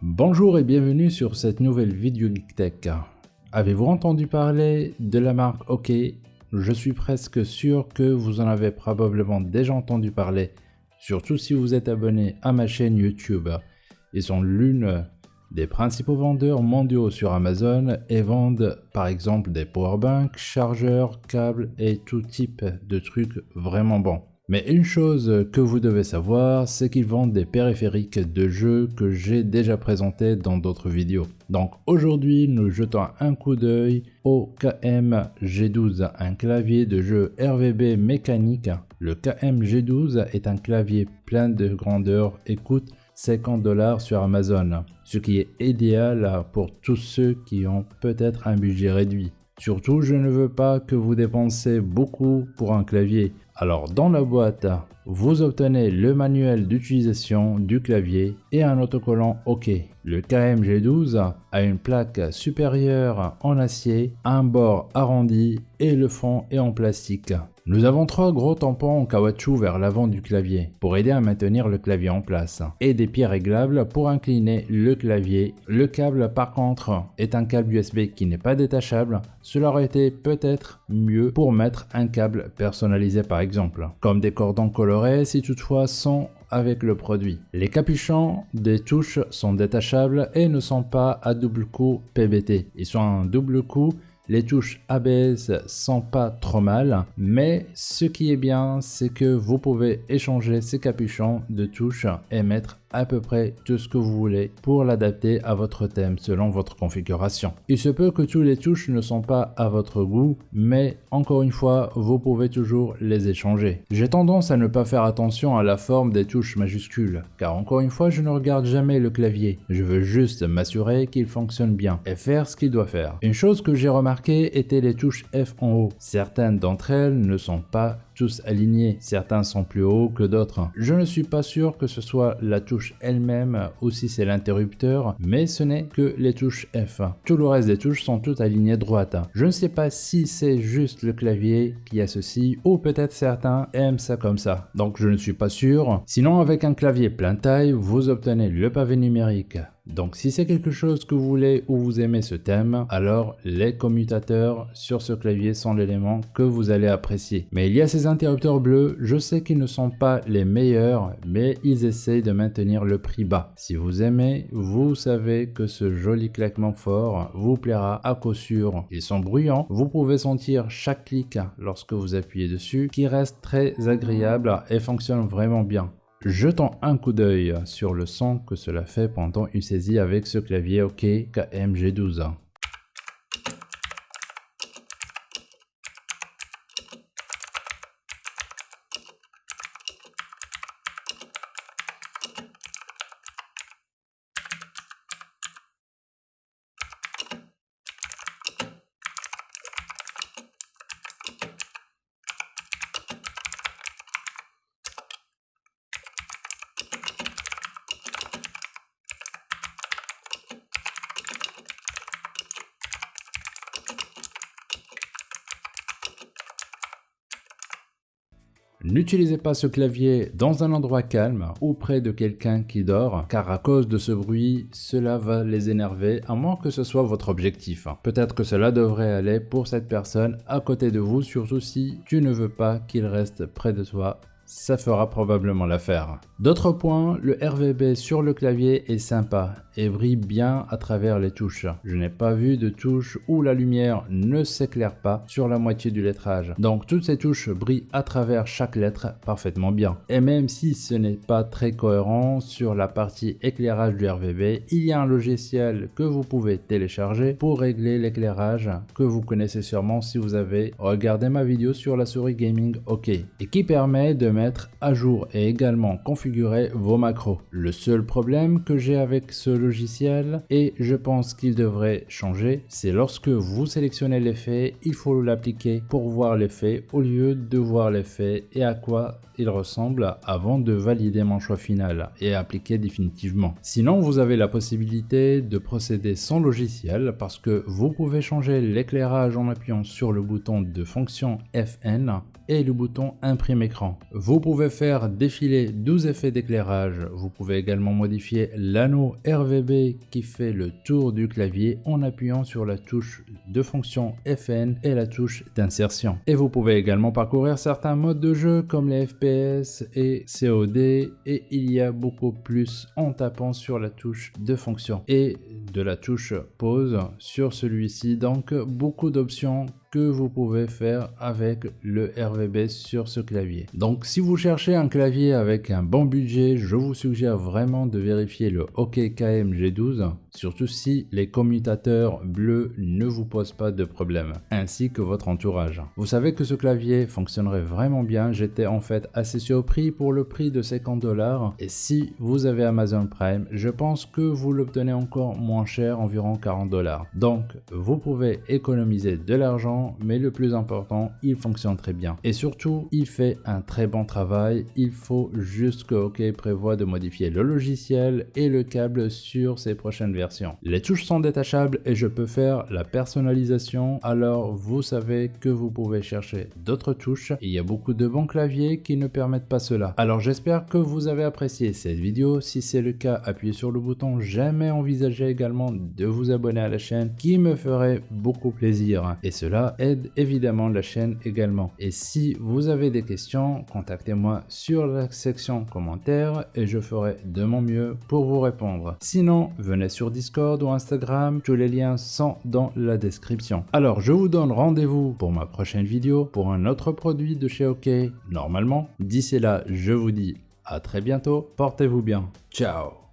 Bonjour et bienvenue sur cette nouvelle vidéo GeekTech. Avez-vous entendu parler de la marque OK? Je suis presque sûr que vous en avez probablement déjà entendu parler, surtout si vous êtes abonné à ma chaîne YouTube. Ils sont l'une des principaux vendeurs mondiaux sur Amazon et vendent par exemple des powerbanks, chargeurs, câbles et tout type de trucs vraiment bons. Mais une chose que vous devez savoir, c'est qu'ils vendent des périphériques de jeux que j'ai déjà présentés dans d'autres vidéos. Donc aujourd'hui, nous jetons un coup d'œil au KM G12, un clavier de jeu RVB mécanique. Le KM G12 est un clavier plein de grandeur et coûte 50 dollars sur Amazon, ce qui est idéal pour tous ceux qui ont peut-être un budget réduit. Surtout, je ne veux pas que vous dépensez beaucoup pour un clavier. Alors dans la boîte, vous obtenez le manuel d'utilisation du clavier et un autocollant OK. Le KMG12 a une plaque supérieure en acier, un bord arrondi et le fond est en plastique. Nous avons trois gros tampons en caoutchouc vers l'avant du clavier pour aider à maintenir le clavier en place et des pieds réglables pour incliner le clavier. Le câble par contre est un câble USB qui n'est pas détachable. Cela aurait été peut-être mieux pour mettre un câble personnalisé par exemple, comme des cordons colorés si toutefois sont avec le produit. Les capuchons des touches sont détachables et ne sont pas à double coup PBT. Ils sont un double coup les touches ABS sont pas trop mal, mais ce qui est bien, c'est que vous pouvez échanger ces capuchons de touches et mettre à peu près tout ce que vous voulez pour l'adapter à votre thème selon votre configuration. Il se peut que tous les touches ne sont pas à votre goût, mais encore une fois, vous pouvez toujours les échanger. J'ai tendance à ne pas faire attention à la forme des touches majuscules, car encore une fois, je ne regarde jamais le clavier. Je veux juste m'assurer qu'il fonctionne bien et faire ce qu'il doit faire. Une chose que j'ai remarqué était les touches F en haut. Certaines d'entre elles ne sont pas tous alignés, certains sont plus hauts que d'autres. Je ne suis pas sûr que ce soit la touche elle-même ou si c'est l'interrupteur, mais ce n'est que les touches F. Tout le reste des touches sont toutes alignées droite. Je ne sais pas si c'est juste le clavier qui a ceci ou peut-être certains aiment ça comme ça, donc je ne suis pas sûr. Sinon avec un clavier plein taille, vous obtenez le pavé numérique donc si c'est quelque chose que vous voulez ou vous aimez ce thème, alors les commutateurs sur ce clavier sont l'élément que vous allez apprécier. Mais il y a ces interrupteurs bleus, je sais qu'ils ne sont pas les meilleurs, mais ils essayent de maintenir le prix bas. Si vous aimez, vous savez que ce joli claquement fort vous plaira à coup sûr. Ils sont bruyants, vous pouvez sentir chaque clic lorsque vous appuyez dessus, qui reste très agréable et fonctionne vraiment bien. Jetons un coup d'œil sur le son que cela fait pendant une saisie avec ce clavier OK KMG12. N'utilisez pas ce clavier dans un endroit calme ou près de quelqu'un qui dort, car à cause de ce bruit, cela va les énerver à moins que ce soit votre objectif. Peut-être que cela devrait aller pour cette personne à côté de vous, surtout si tu ne veux pas qu'il reste près de toi ça fera probablement l'affaire. D'autres points, le RVB sur le clavier est sympa et brille bien à travers les touches. Je n'ai pas vu de touche où la lumière ne s'éclaire pas sur la moitié du lettrage. Donc toutes ces touches brillent à travers chaque lettre parfaitement bien. Et même si ce n'est pas très cohérent sur la partie éclairage du RVB, il y a un logiciel que vous pouvez télécharger pour régler l'éclairage que vous connaissez sûrement si vous avez regardé ma vidéo sur la souris gaming OK et qui permet de à jour et également configurer vos macros. Le seul problème que j'ai avec ce logiciel, et je pense qu'il devrait changer, c'est lorsque vous sélectionnez l'effet, il faut l'appliquer pour voir l'effet au lieu de voir l'effet et à quoi il ressemble avant de valider mon choix final et appliquer définitivement. Sinon, vous avez la possibilité de procéder sans logiciel parce que vous pouvez changer l'éclairage en appuyant sur le bouton de fonction FN et le bouton imprime écran. Pouvez faire défiler 12 effets d'éclairage. Vous pouvez également modifier l'anneau RVB qui fait le tour du clavier en appuyant sur la touche de fonction FN et la touche d'insertion. Et vous pouvez également parcourir certains modes de jeu comme les FPS et COD et il y a beaucoup plus en tapant sur la touche de fonction et de la touche pause sur celui-ci donc beaucoup d'options que vous pouvez faire avec le RVB sur ce clavier. Donc si vous cherchez un clavier avec un bon budget, je vous suggère vraiment de vérifier le OK KM G12, surtout si les commutateurs bleus ne vous posent pas de problème, ainsi que votre entourage. Vous savez que ce clavier fonctionnerait vraiment bien, j'étais en fait assez surpris pour le prix de 50 dollars, et si vous avez Amazon Prime, je pense que vous l'obtenez encore moins cher, environ 40 dollars. Donc vous pouvez économiser de l'argent mais le plus important, il fonctionne très bien. Et surtout, il fait un très bon travail. Il faut juste que OK prévoit de modifier le logiciel et le câble sur ses prochaines versions. Les touches sont détachables et je peux faire la personnalisation. Alors, vous savez que vous pouvez chercher d'autres touches. Il y a beaucoup de bons claviers qui ne permettent pas cela. Alors, j'espère que vous avez apprécié cette vidéo. Si c'est le cas, appuyez sur le bouton j'aime et envisagez également de vous abonner à la chaîne qui me ferait beaucoup plaisir. Et aide évidemment la chaîne également. Et si vous avez des questions, contactez-moi sur la section commentaires et je ferai de mon mieux pour vous répondre. Sinon, venez sur Discord ou Instagram, tous les liens sont dans la description. Alors, je vous donne rendez-vous pour ma prochaine vidéo pour un autre produit de chez OK, normalement. D'ici là, je vous dis à très bientôt, portez-vous bien, ciao